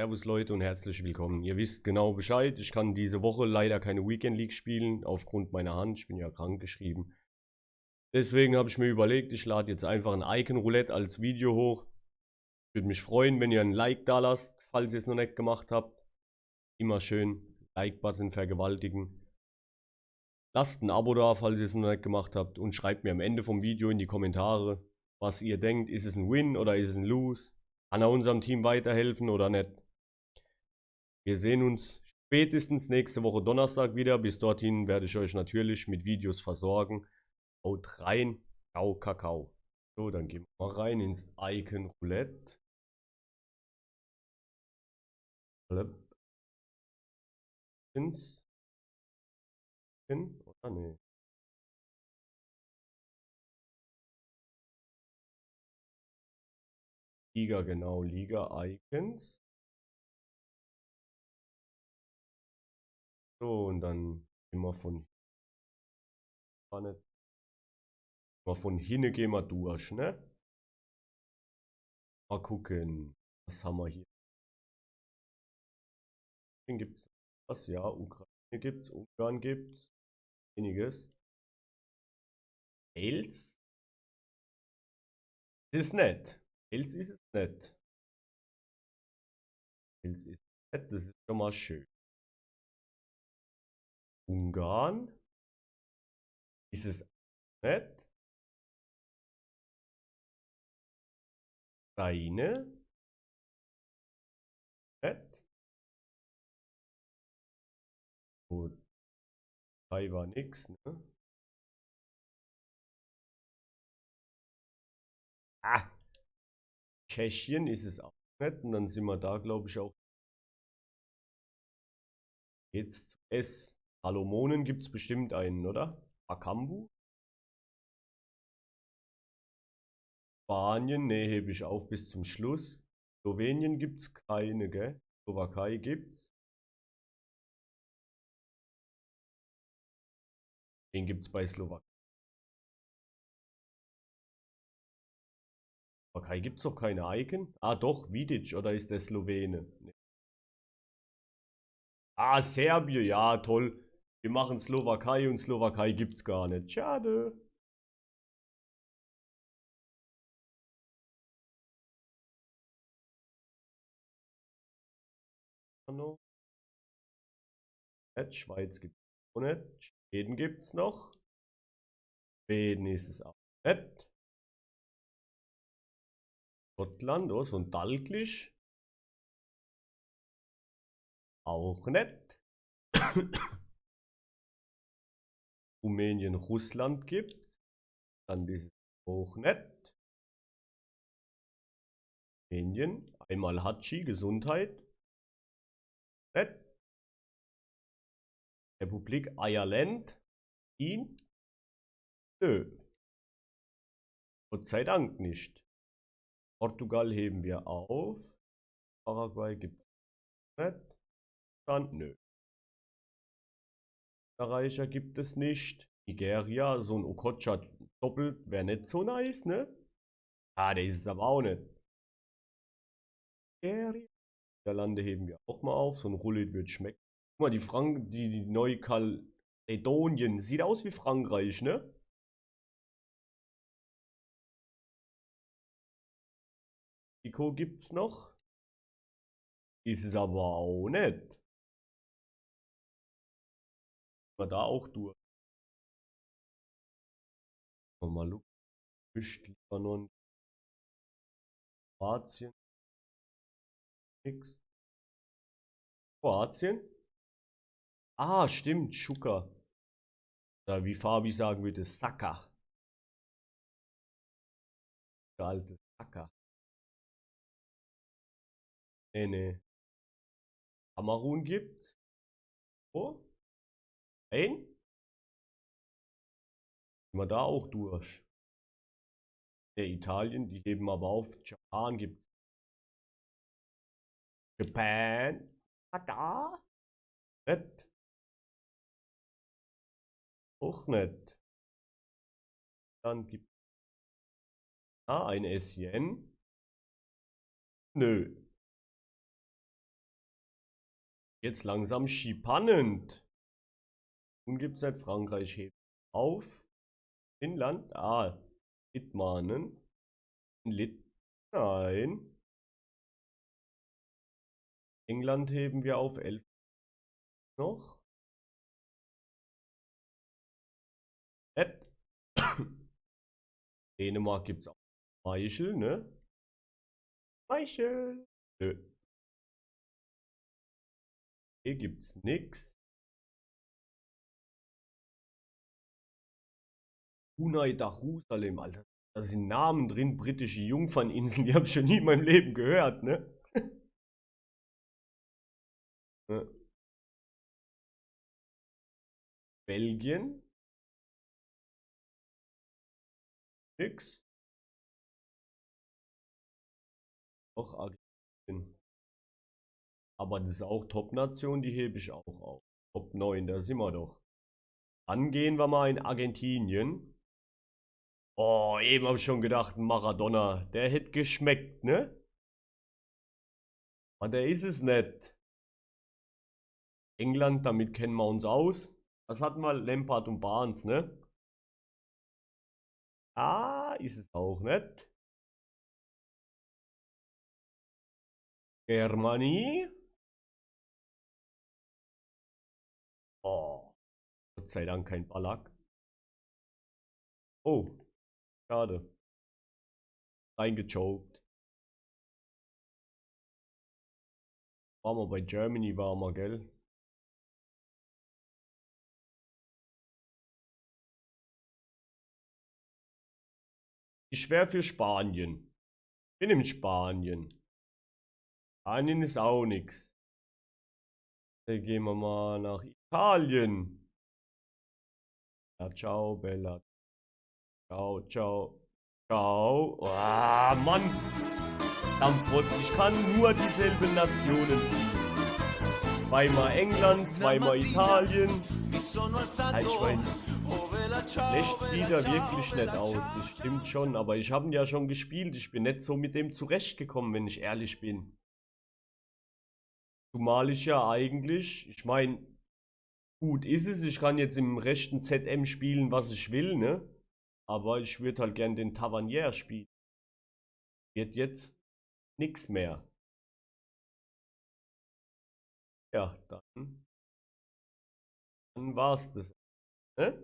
Servus Leute und herzlich willkommen. Ihr wisst genau Bescheid, ich kann diese Woche leider keine Weekend League spielen, aufgrund meiner Hand. Ich bin ja krank geschrieben. Deswegen habe ich mir überlegt, ich lade jetzt einfach ein Icon Roulette als Video hoch. Ich würde mich freuen, wenn ihr ein Like da lasst, falls ihr es noch nicht gemacht habt. Immer schön Like-Button vergewaltigen. Lasst ein Abo da, falls ihr es noch nicht gemacht habt. Und schreibt mir am Ende vom Video in die Kommentare, was ihr denkt. Ist es ein Win oder ist es ein Lose? Kann er unserem Team weiterhelfen oder nicht? Wir sehen uns spätestens nächste Woche Donnerstag wieder. Bis dorthin werde ich euch natürlich mit Videos versorgen. Haut rein. Ciao, Kakao. So, dann gehen wir mal rein ins Icon Roulette. Ins. Oder nee. Liga, genau, Liga-Icons. So, und dann immer von Mal von hinne gehen wir durch, ne? Mal gucken, was haben wir hier? Gibt es was? Ja, Ukraine gibt es, Ungarn gibt es, einiges. Wales? Das ist nett. Pilz ist es nicht. Pilz ist nicht, das ist schon mal schön. Ungarn ist es nicht. Ukraine nicht. Gut. war nix, ne? Ah! Tschechien ist es auch nicht. Und dann sind wir da, glaube ich, auch. Jetzt S. Salomonen gibt es bestimmt einen, oder? Akambu? Spanien, ne, hebe ich auf bis zum Schluss. Slowenien gibt es keine, gell? Slowakei gibt es. Den gibt es bei Slowakei. Slowakei gibt es doch keine Icon. Ah, doch, Vidic, oder ist der Slowene? Nee. Ah, Serbien, ja, toll. Wir machen Slowakei und Slowakei gibt es gar nicht. Schade. Schweiz gibt es auch nicht. Schweden gibt es noch. Schweden ist es auch nicht. Schottland, oh, so ein Dalglish. Auch nett. Rumänien, Russland gibt's. Dann dieses auch nett. Rumänien, einmal Hatschi, Gesundheit. Nett. Republik Ireland. Ihn? Nö. Gott sei Dank nicht. Portugal heben wir auf. Paraguay gibt es nicht. Dann nö. Österreicher gibt es nicht. Nigeria, so ein Okocha doppelt wäre nicht so nice, ne? Ah, der ist es aber auch nicht. Nigeria. Niederlande heben wir auch mal auf. So ein Rullet wird schmecken. Guck mal, die Frank, die, die Neukaledonien. Sieht aus wie Frankreich, ne? Mexiko gibt's noch. Ist es aber auch nicht. Da auch durch. Mal Mischt Libanon. Kroatien. Kroatien? Ah, stimmt, Schuka. Da wie Fabi sagen würde, Saka. Der alte Saka. Nee, nee. Kamerun gibt's. Oh. Ein? Sind wir da auch durch. Der Italien, die heben aber auf. Japan gibt's. Japan. Da. Nicht. Auch nicht. Dann gibt Ah, ein SN. Nö. Jetzt langsam spannend. Nun gibt es nicht Frankreich hebt auf. Finnland, ah, Litmanen. Lit, nein. England heben wir auf 11 noch. Ed. Dänemark gibt es auch Meichel, ne? Meichel. Nö. Hier gibt's nix. Brunei Darussalem, Alter. Da sind Namen drin, britische Jungferninseln, die habe ich schon nie in meinem Leben gehört, ne? Belgien. Nix. Doch, Argentinien. Aber das ist auch Top-Nation, die hebe ich auch auf. Top 9, da sind wir doch. Dann gehen wir mal in Argentinien. Oh, eben habe ich schon gedacht, Maradona, der hätte geschmeckt, ne? Aber der ist es nicht. England, damit kennen wir uns aus. Was hatten wir? Lampard und Barnes, ne? Ah, ist es auch nicht. Germany. Oh, Gott sei Dank kein Ballack. Oh, schade. Reingechoked. War mal bei Germany, war mal, gell? Ich wäre für Spanien. Bin in Spanien. Spanien ist auch nix. Dann gehen wir mal nach Italien. Ja, ciao, Bella. Ciao, ciao. Ciao. Ah, oh, Mann. Dampfrott, ich kann nur dieselben Nationen ziehen. Zweimal England, zweimal Italien. ich meine, Schlecht sieht er wirklich nicht aus, das stimmt schon, aber ich habe ihn ja schon gespielt, ich bin nicht so mit dem zurechtgekommen, wenn ich ehrlich bin. Zumal ich ja eigentlich, ich meine, gut ist es, ich kann jetzt im rechten ZM spielen, was ich will, ne? Aber ich würde halt gern den Tavernier spielen. Wird jetzt nichts mehr. Ja, dann, dann war's das. Ne?